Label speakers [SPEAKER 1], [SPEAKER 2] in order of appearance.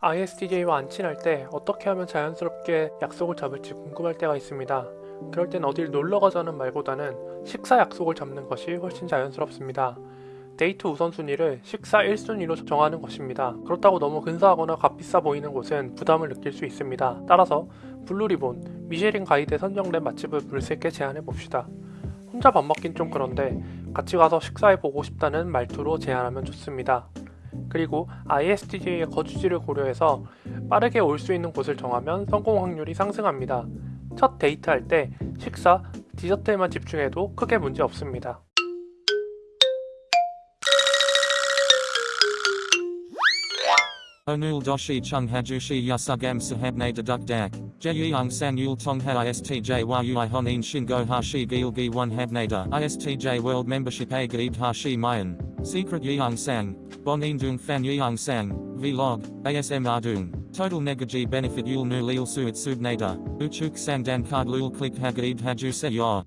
[SPEAKER 1] ISTJ와 안 친할 때 어떻게 하면 자연스럽게 약속을 잡을지 궁금할 때가 있습니다. 그럴 땐 어딜 놀러 가자는 말보다는 식사 약속을 잡는 것이 훨씬 자연스럽습니다. 데이트 우선순위를 식사 1순위로 정하는 것입니다. 그렇다고 너무 근사하거나 값비싸 보이는 곳은 부담을 느낄 수 있습니다. 따라서 블루리본, 미쉐린 가이드에 선정된 맛집을 물색해 제안해 봅시다. 혼자 밥 먹긴 좀 그런데 같이 가서 식사해 보고 싶다는 말투로 제안하면 좋습니다. 그리고 ISTJ의 거주지를 고려해서 빠르게 올 수 있는 곳을 정하면 성공 확률이 상승합니다. 첫 데이트할 때 식사, 디저트에만 집중해도 크게 문제 없습니다.
[SPEAKER 2] Chung hajushi yasugam sahabne deduk dak. Jeyung sang yul tong ha istj a gaib hashi mayan. Secret sang. Bon indung fan yeung sang. Vlog. ASM ardung. Total negaji benefit yul nu lil suit subnada. Uchuk sang dan card lul click hagaib haju se.